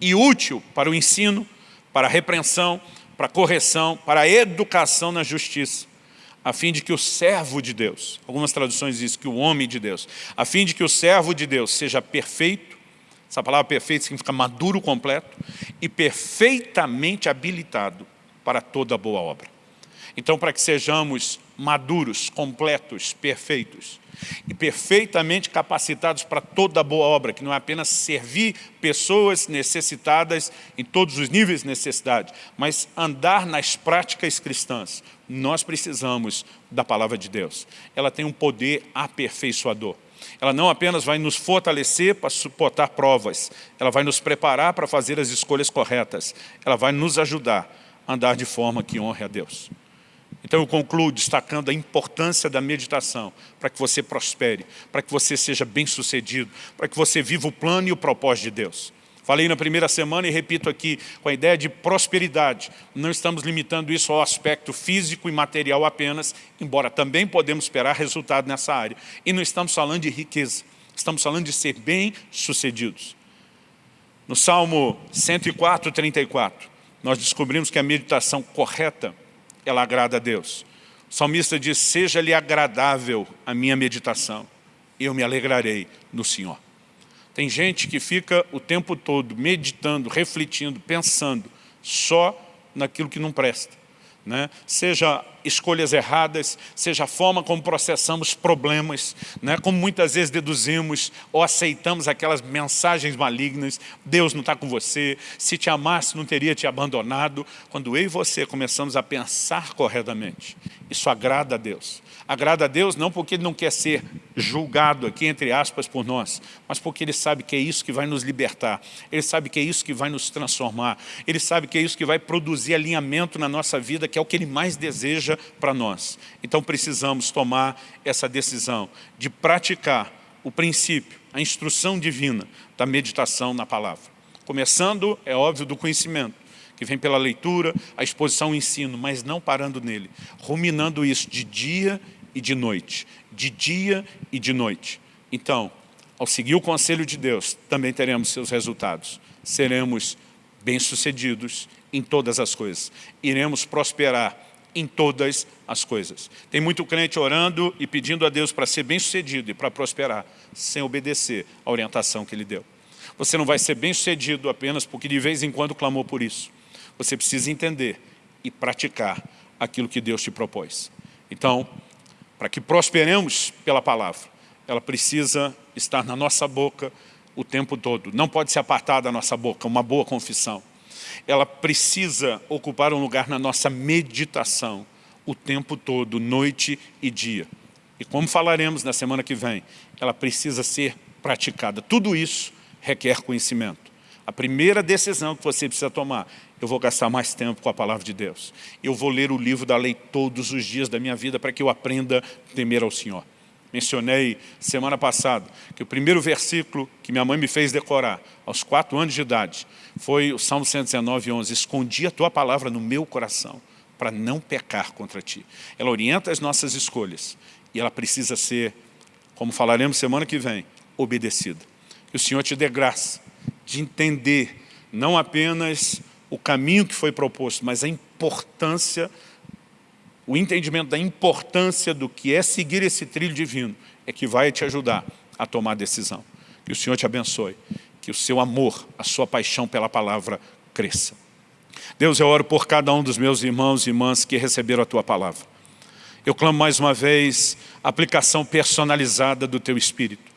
e útil para o ensino, para repreensão, para correção, para educação na justiça, a fim de que o servo de Deus, algumas traduções dizem que o homem de Deus, a fim de que o servo de Deus seja perfeito, essa palavra perfeito significa maduro completo, e perfeitamente habilitado para toda boa obra. Então, para que sejamos maduros, completos, perfeitos, e perfeitamente capacitados para toda boa obra, que não é apenas servir pessoas necessitadas em todos os níveis de necessidade, mas andar nas práticas cristãs. Nós precisamos da palavra de Deus. Ela tem um poder aperfeiçoador. Ela não apenas vai nos fortalecer para suportar provas, ela vai nos preparar para fazer as escolhas corretas, ela vai nos ajudar a andar de forma que honre a Deus. Então eu concluo destacando a importância da meditação para que você prospere, para que você seja bem sucedido, para que você viva o plano e o propósito de Deus. Falei na primeira semana e repito aqui, com a ideia de prosperidade. Não estamos limitando isso ao aspecto físico e material apenas, embora também podemos esperar resultado nessa área. E não estamos falando de riqueza. Estamos falando de ser bem-sucedidos. No Salmo 104, 34, nós descobrimos que a meditação correta, ela agrada a Deus. O salmista diz, seja-lhe agradável a minha meditação, eu me alegrarei no Senhor. Tem gente que fica o tempo todo meditando, refletindo, pensando só naquilo que não presta né? seja escolhas erradas, seja a forma como processamos problemas, né? como muitas vezes deduzimos ou aceitamos aquelas mensagens malignas, Deus não está com você, se te amasse não teria te abandonado. Quando eu e você começamos a pensar corretamente, isso agrada a Deus. Agrada a Deus não porque Ele não quer ser julgado aqui, entre aspas, por nós, mas porque Ele sabe que é isso que vai nos libertar, Ele sabe que é isso que vai nos transformar, Ele sabe que é isso que vai produzir alinhamento na nossa vida, que é o que Ele mais deseja para nós. Então precisamos tomar essa decisão de praticar o princípio, a instrução divina da meditação na palavra. Começando, é óbvio, do conhecimento que vem pela leitura, a exposição, o ensino, mas não parando nele, ruminando isso de dia e de noite, de dia e de noite. Então, ao seguir o conselho de Deus, também teremos seus resultados. Seremos bem-sucedidos em todas as coisas. Iremos prosperar em todas as coisas. Tem muito crente orando e pedindo a Deus para ser bem-sucedido e para prosperar, sem obedecer à orientação que Ele deu. Você não vai ser bem-sucedido apenas porque de vez em quando clamou por isso. Você precisa entender e praticar aquilo que Deus te propôs. Então, para que prosperemos pela palavra, ela precisa estar na nossa boca o tempo todo. Não pode se apartar da nossa boca, uma boa confissão. Ela precisa ocupar um lugar na nossa meditação o tempo todo, noite e dia. E como falaremos na semana que vem, ela precisa ser praticada. Tudo isso requer conhecimento. A primeira decisão que você precisa tomar eu vou gastar mais tempo com a palavra de Deus. Eu vou ler o livro da lei todos os dias da minha vida para que eu aprenda a temer ao Senhor. Mencionei semana passada que o primeiro versículo que minha mãe me fez decorar aos quatro anos de idade foi o Salmo 119, 11. Escondi a tua palavra no meu coração para não pecar contra ti. Ela orienta as nossas escolhas e ela precisa ser, como falaremos semana que vem, obedecida. Que o Senhor te dê graça de entender não apenas o caminho que foi proposto, mas a importância, o entendimento da importância do que é seguir esse trilho divino, é que vai te ajudar a tomar a decisão. Que o Senhor te abençoe, que o seu amor, a sua paixão pela palavra cresça. Deus, eu oro por cada um dos meus irmãos e irmãs que receberam a Tua palavra. Eu clamo mais uma vez a aplicação personalizada do Teu Espírito.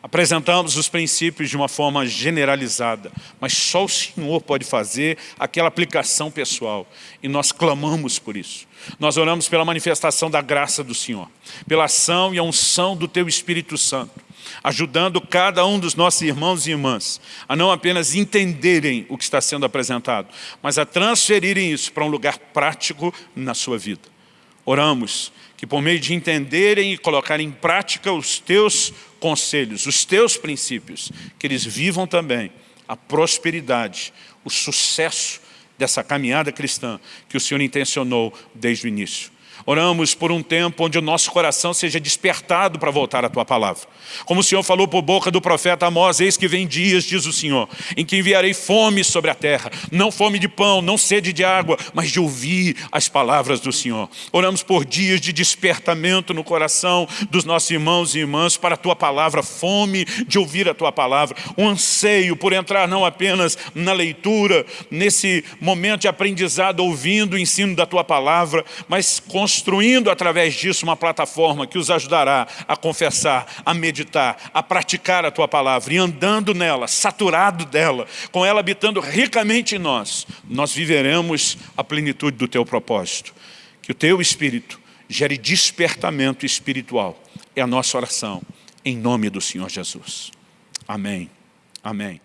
Apresentamos os princípios de uma forma generalizada, mas só o Senhor pode fazer aquela aplicação pessoal. E nós clamamos por isso. Nós oramos pela manifestação da graça do Senhor, pela ação e a unção do Teu Espírito Santo, ajudando cada um dos nossos irmãos e irmãs a não apenas entenderem o que está sendo apresentado, mas a transferirem isso para um lugar prático na sua vida. Oramos que por meio de entenderem e colocarem em prática os teus conselhos, os teus princípios, que eles vivam também a prosperidade, o sucesso dessa caminhada cristã que o Senhor intencionou desde o início. Oramos por um tempo onde o nosso coração seja despertado para voltar à Tua palavra. Como o Senhor falou por boca do profeta Amós, eis que vem dias, diz o Senhor, em que enviarei fome sobre a terra, não fome de pão, não sede de água, mas de ouvir as palavras do Senhor. Oramos por dias de despertamento no coração dos nossos irmãos e irmãs para a Tua palavra, fome de ouvir a Tua palavra, um anseio por entrar não apenas na leitura, nesse momento de aprendizado, ouvindo o ensino da Tua palavra, mas construindo através disso uma plataforma que os ajudará a confessar, a meditar, a praticar a Tua palavra e andando nela, saturado dela, com ela habitando ricamente em nós, nós viveremos a plenitude do Teu propósito. Que o Teu Espírito gere despertamento espiritual. É a nossa oração, em nome do Senhor Jesus. Amém. Amém.